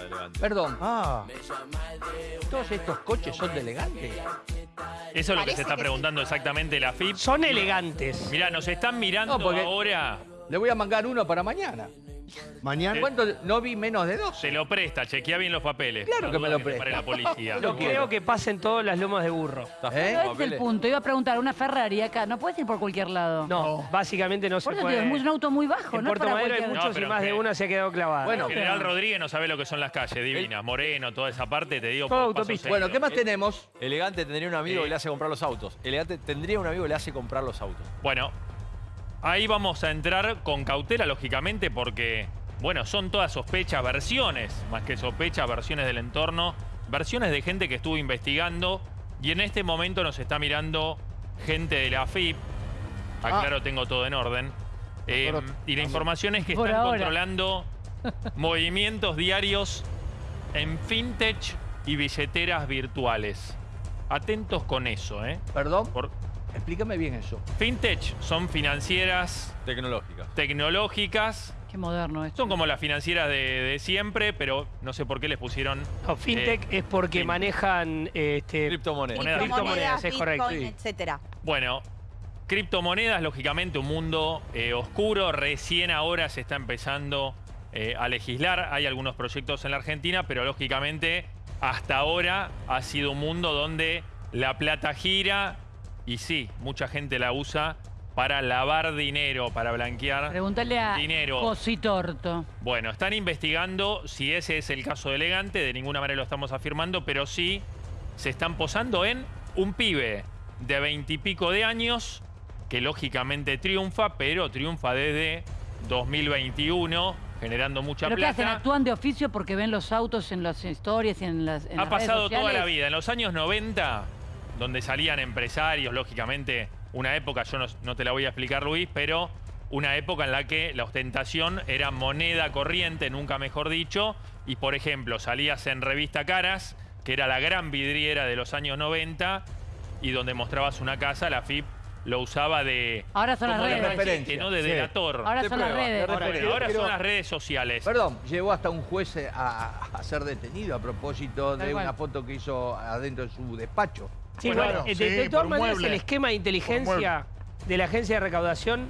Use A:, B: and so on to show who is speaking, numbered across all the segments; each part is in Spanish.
A: de elegante.
B: Perdón,
C: Ah,
B: ¿todos estos coches son de elegante?
D: Eso es lo que
E: Parece
D: se está
E: que sí.
D: preguntando exactamente la FIP.
C: son elegantes.
D: Mirá, nos están mirando
B: No, porque-
D: ahora.
B: Le voy a mangar uno para mañana.
C: Mañana.
B: ¿Cuánto? No vi menos de dos.
D: Se lo presta, chequea bien los papeles.
B: Claro
D: No
B: que me lo presta.
D: pare la policía.
C: No creo que pasen todas las lomas de burro.
A: ¿Está
B: ¿Eh?
F: No, es el punto. Iba a preguntar, una Ferrari acá, no puedes ir por cualquier lado.
C: No, básicamente no se
F: eso
C: puede.
F: digo, es un auto muy bajo,
C: en
F: no
C: Puerto
F: para
C: Madero hay.
D: No,
C: muchos y más de una se ha quedado clavada.
B: Bueno,
D: General Rodríguez no sabe lo que son las calles, divina. Moreno, toda esa parte, te digo.
C: Todo autopista.
B: Bueno, ¿qué más tenemos?
A: Elegante tendría un amigo
D: Sí.
A: que le hace comprar los autos. Elegante tendría un amigo que le hace comprar los autos.
D: Bueno, ahí vamos a entrar con cautela, lógicamente, porque, bueno, son todas sospechas, versiones, más que sospechas, versiones del entorno, versiones de gente que estuvo investigando y en este momento nos está mirando gente de la FIP. Aclaro, tengo todo en orden. Eh, y la información es que están
F: ahora.
D: controlando movimientos diarios en fintech y billeteras virtuales. Atentos con eso, ¿eh?
B: Perdón,
D: Por-
B: explícame bien eso.
D: Fintech son financieras
A: Tecnológica.
D: tecnológicas.
F: Qué moderno esto.
D: Son como las financieras de, de siempre, pero no sé por qué les pusieron...
C: No, fintech
D: eh,
C: es porque
D: fin-
C: manejan este,
A: Criptomonedas.
D: Moneda.
C: criptomonedas, es correcto.
E: Bitcoin,
B: sí.
E: etcétera.
D: Bueno, criptomonedas, lógicamente un mundo eh, oscuro. Recién ahora se está empezando eh, a legislar. Hay algunos proyectos en la Argentina, pero lógicamente hasta ahora ha sido un mundo donde la plata gira y sí, mucha gente la usa para lavar dinero, para blanquear
F: Pregúntale a
D: dinero.
F: Cositorto.
D: Bueno, están investigando si ese es el caso de Elegante, de ninguna manera lo estamos afirmando, pero sí se están posando en un pibe de veintipico de años que lógicamente triunfa, pero triunfa desde 2021, generando mucha
F: ¿Pero qué hacen?
D: plata.
F: ¿Actúan de oficio porque ven los autos en las historias y en las en
D: Ha
F: las redes
D: pasado toda la vida. En los años 90, donde salían empresarios, lógicamente, una época, yo no, no te la voy a explicar, Luis, pero una época en la que la ostentación era moneda corriente, nunca mejor dicho, y por ejemplo, salías en Revista Caras, que era la gran vidriera de los años 90, y donde mostrabas una casa, la FIP lo usaba de...
F: Ahora son las
D: de
F: redes.
D: referente, ¿no? De
B: Sí.
D: delator.
F: Ahora
B: De
F: son las
B: prueba, de
F: redes.
D: ahora
B: pero-
D: son las redes sociales.
B: Perdón, llegó hasta un juez a, a ser detenido a propósito de una foto que hizo adentro de su despacho.
C: Sí,
G: Bueno,
C: eh, de,
G: sí,
C: de todas maneras
G: mueble.
C: el esquema de inteligencia de la agencia de recaudación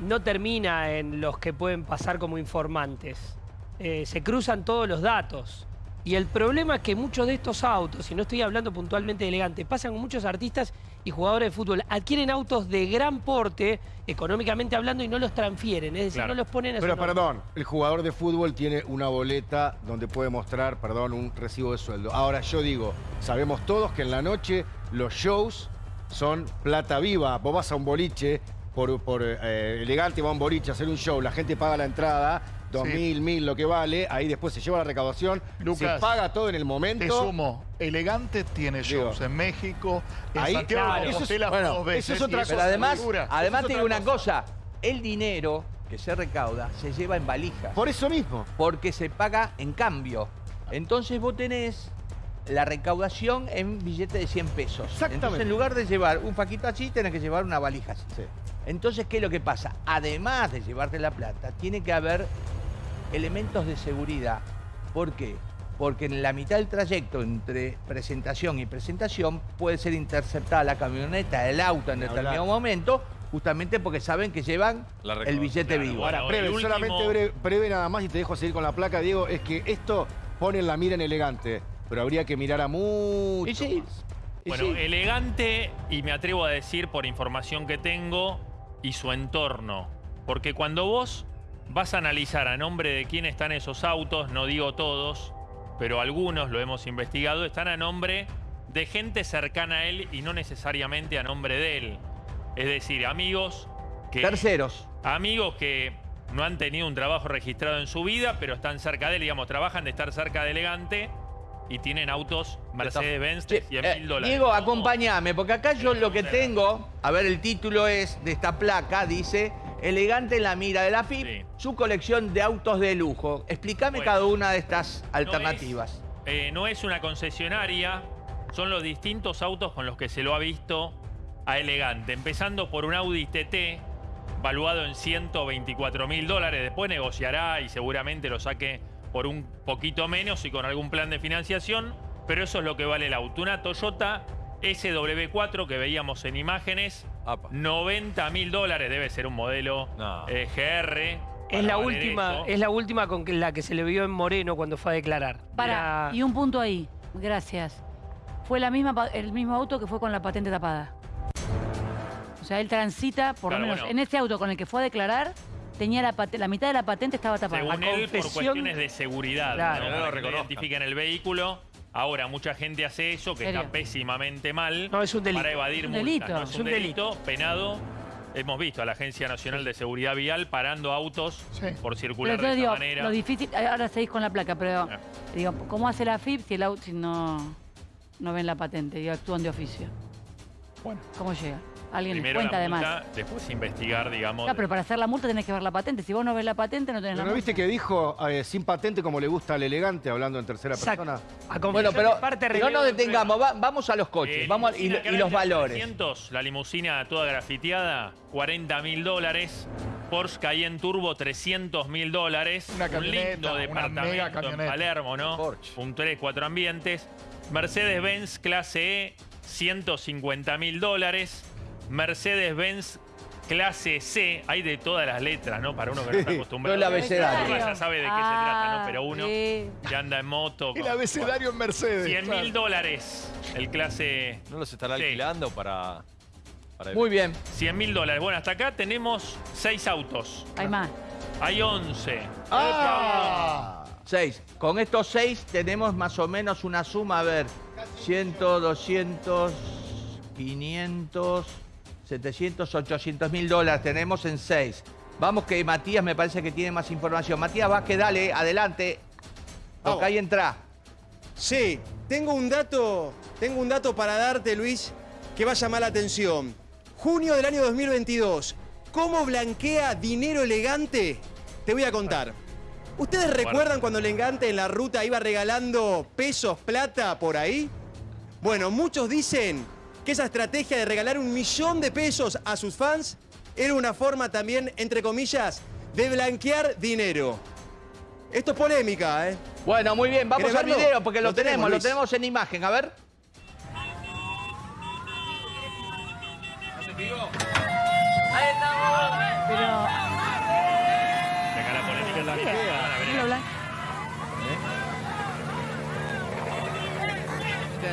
C: no termina en los que pueden pasar como informantes. Eh, se cruzan todos los datos. Y el problema es que muchos de estos autos, y no estoy hablando puntualmente de elegante, pasan con muchos artistas y jugadores de fútbol, adquieren autos de gran porte, económicamente hablando, y no los transfieren, es decir,
D: Claro.
C: no los ponen a su
G: Pero perdón, el jugador de fútbol tiene una boleta donde puede mostrar, perdón, un recibo de sueldo. Ahora yo digo, sabemos todos que en la noche los shows son plata viva. Vos vas a un boliche, por, por eh, elegante va a un boliche a hacer un show, la gente paga la entrada, dos
H: Sí.
G: mil, mil, lo que vale, ahí después se lleva la recaudación,
H: Lucas,
G: se paga todo en el
H: Te
G: momento.
H: sumo, Elegante tiene shows
G: Digo,
H: en México, en
G: ahí,
H: Santiago
G: claro, eso es-
H: Compostela
G: bueno,
H: dos veces.
G: eso es otra cosa.
B: Pero además, además te digo una cosa. el dinero que se recauda se lleva en valijas.
G: Por eso mismo.
B: porque se paga en cambio. Entonces vos tenés la recaudación en billete de 100 pesos.
G: Exactamente.
B: Entonces en lugar de llevar un paquito así, tenés que llevar una valija así.
G: Sí.
B: Entonces, ¿qué es lo que pasa? Además de llevarte la plata, tiene que haber elementos de seguridad. ¿Por qué? Porque en la mitad del trayecto entre presentación y presentación puede ser interceptada la camioneta, el auto en determinado momento, justamente porque saben que llevan el billete
D: claro,
B: vivo.
G: Ahora, breve,
D: último-
G: solamente breve, breve nada más y te dejo seguir con la placa, Diego, es que esto pone la mira en elegante, pero habría que mirar a mucho
B: Y sí,
G: más.
B: y
D: Bueno,
B: sí.
D: elegante y me atrevo a decir por información que tengo y su entorno. Porque cuando vos vas a analizar a nombre de quién están esos autos, no digo todos, pero algunos lo hemos investigado, están a nombre de gente cercana a él y no necesariamente a nombre de él. Es decir, amigos que...
B: Terceros.
D: Amigos que no han tenido un trabajo registrado en su vida, pero están cerca de él, digamos, trabajan de estar cerca de Elegante y tienen autos Mercedes-Benz de
B: Che,
D: 100
B: eh,
D: mil dólares.
B: Diego, acompáñame, porque acá yo lo que tengo, a ver, el título es de esta placa, dice Elegante en la mira de la FIP,
D: Sí.
B: su colección de autos de lujo. Explícame
D: Bueno,
B: cada una de estas
D: No
B: alternativas.
D: es, eh, no es una concesionaria, son los distintos autos con los que se lo ha visto a Elegante. Empezando por un Audi TT, valuado en 124 mil dólares. Después negociará y seguramente lo saque por por un poquito menos y con algún plan de financiación, pero eso es lo que vale el auto. Una Toyota SW4 que veíamos en imágenes,
A: Apa.
D: 90 mil dólares, debe ser un modelo
A: No.
D: eh, GR.
C: Es la última,
D: eso.
C: es la última con la que se le vio en Moreno cuando fue a declarar.
F: Para, y un punto ahí. Gracias. Fue la misma, el mismo auto que fue con la patente tapada. O sea, él transita, por
D: Claro,
F: lo menos
D: bueno.
F: en este auto con el que fue a declarar, tenía la, la mitad de la patente estaba tapada.
D: Según
C: La
D: él, por cuestiones de seguridad,
C: Claro.
D: ¿no?
A: Lo
D: no
A: reconozcan.
D: identifiquen el vehículo. Ahora, mucha gente hace eso, que
F: ¿Serio?
D: está pésimamente mal.
C: No, es un delito.
D: Para evadir
F: Es un
D: multas. No, es,
C: Es
D: un
C: un
D: delito, penado. Hemos visto a la Agencia Nacional de Seguridad Vial parando autos
H: Sí.
D: por
F: Pero
D: circular de
F: entonces
D: esa
F: digo,
D: manera.
F: lo difícil, ahora seguís con la placa, pero
D: Ah.
F: digo, ¿cómo hace la FIP si el auto si no, no ven la patente y actúan de oficio?
H: Bueno.
F: ¿Cómo llega? Alguien
D: Primero
F: cuenta
D: la
F: además.
D: después investigar, digamos.
F: Claro, pero para hacer la multa tenés que ver la patente. Si vos no ves la patente, no tenés
G: Pero
F: la
G: ¿no viste que dijo eh, sin patente como le gusta al elegante, hablando en tercera
C: Exacto.
G: persona?
B: Bueno, pero no nos detengamos, va- vamos a los coches,
D: Eh,
B: vamos a- y, los valores.
D: 300, la limusina toda grafiteada, 40 mil dólares. Porsche Cayenne Turbo, 300 mil dólares.
H: Una
D: Un lindo
H: una
D: departamento en. Palermo, ¿no?
A: Porsche.
D: Un 3, 4 ambientes. Mercedes-Benz clase E, 150 mil dólares. Mercedes-Benz clase C, hay de todas las letras, ¿no? Para uno que no está acostumbrado.
B: todo el abecedario.
D: Ya sabe de qué se trata, ¿no? Pero uno
F: sí.
D: que anda en moto.
H: El
D: con
H: abecedario en Mercedes.
D: 100
H: claro.
D: mil dólares. El clase
A: ¿No los estará
D: Sí.
A: alquilando para, para
B: Muy bien.
D: 100 mil dólares. Bueno, hasta acá tenemos 6 autos.
F: Hay más.
D: Hay 11.
G: ¡Ah!
B: Seis. Con estos seis tenemos más o menos una suma, a ver, 100, 200, 500, 700, 800 mil dólares tenemos en seis. Vamos que Matías me parece que tiene más información. Matías Vázquez, dale, adelante. Toca ahí entra.
E: Sí, tengo un dato, tengo un dato para darte, Luis, que va a llamar la atención. Junio del año 2022. ¿Cómo blanquea dinero elegante? Te voy a contar. ¿Ustedes recuerdan cuando el elegante en la ruta iba regalando pesos, plata por ahí? Bueno, muchos dicen que esa estrategia de regalar un millón de pesos a sus fans era una forma también, entre comillas, de blanquear dinero. Esto es polémica, ¿eh?
B: Bueno, muy bien, vamos
E: ¿Querés
B: al video porque lo,
E: Lo tenemos,
B: tenemos, lo tenemos en imagen, a ver.
F: Pero.
D: Acá la polémica también. Van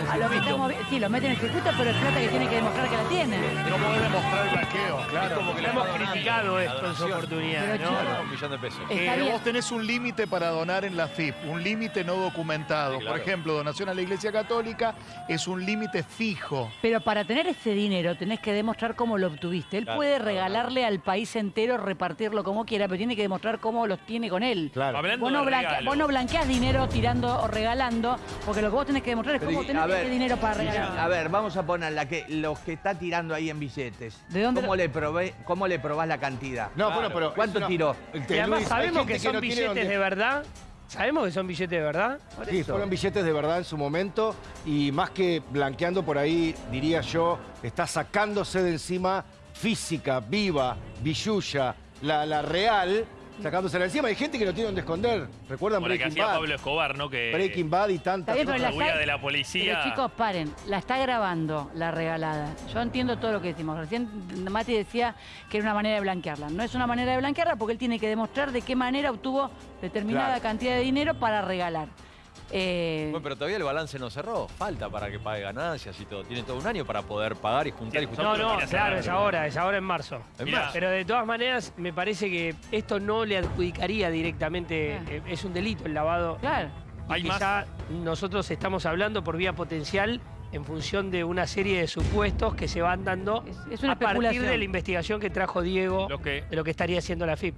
F: lo sí, lo meten en el circuito, pero es plata que tiene que demostrar que la tiene.
H: No podés demostrar el blanqueo, claro.
A: como que le
C: Hemos criticado esto en su oportunidad,
F: Pero,
C: ¿no?
F: chico,
A: Un millón de pesos.
H: Eh, vos tenés un límite para donar en la FIP, un límite no documentado.
A: Sí, claro.
H: Por ejemplo, donación a la Iglesia Católica es un límite fijo.
F: Pero para tener ese dinero tenés que demostrar cómo lo obtuviste. Él
A: Claro,
F: puede
A: claro,
F: regalarle al país entero, repartirlo como quiera, pero tiene que demostrar cómo los tiene con él.
G: Claro.
D: Hablando
F: Vos no,
D: de
F: blanquea-
D: regalos.
F: vos no blanqueás dinero tirando o regalando, porque lo que vos tenés que demostrar es
B: Pero,
F: cómo
B: y-
F: tenés
B: ver,
F: dinero para
B: sí,
F: regalar.
B: A ver, vamos a poner la que, los que está tirando ahí en billetes.
F: ¿De dónde
B: ¿Cómo,
F: lo-
B: le probé, ¿Cómo le probás la cantidad?
G: No,
A: Claro.
G: bueno, pero.
B: ¿Cuánto tiró?
C: Y además
G: Luis,
C: sabemos que son
G: no
C: billetes de verdad. Sabemos que son billetes de verdad.
B: Por
G: Sí,
B: eso.
G: fueron billetes de verdad en su momento y más que blanqueando por ahí, diría yo, está sacándose de encima física, viva, billulla, la, la real, sacándosela encima. Hay gente que no tiene dónde esconder. ¿Recuerdan
D: Por que
G: Breaking
D: hacía
G: Bad?
D: Pablo Escobar, ¿no? Que
G: Breaking Bad y tantas
F: Está bien, pero
D: la
F: está-
D: de la policía.
F: Pero chicos, paren, la está grabando la regalada. Yo entiendo todo lo que decimos. Recién Mati decía que era una manera de blanquearla. No es una manera de blanquearla porque él tiene que demostrar de qué manera obtuvo determinada
G: Claro.
F: cantidad de dinero para regalar. Eh,
A: Bueno, pero todavía el balance no cerró. Falta para que pague ganancias y todo. Tiene todo un año para poder pagar y juntar y juntar.
C: No, no, claro, es ahora, es ahora en marzo.
A: En
D: Mirá,
A: marzo.
C: Pero de todas maneras, me parece que esto no le adjudicaría directamente,
F: Claro.
C: eh, es un delito el lavado.
F: claro.
C: Y
D: Hay más.
C: quizá nosotros estamos hablando por vía potencial en función de una serie de supuestos que se van dando
F: Es- es una
C: a partir de la investigación que trajo Diego
D: Los que
C: de lo que estaría haciendo la FIP.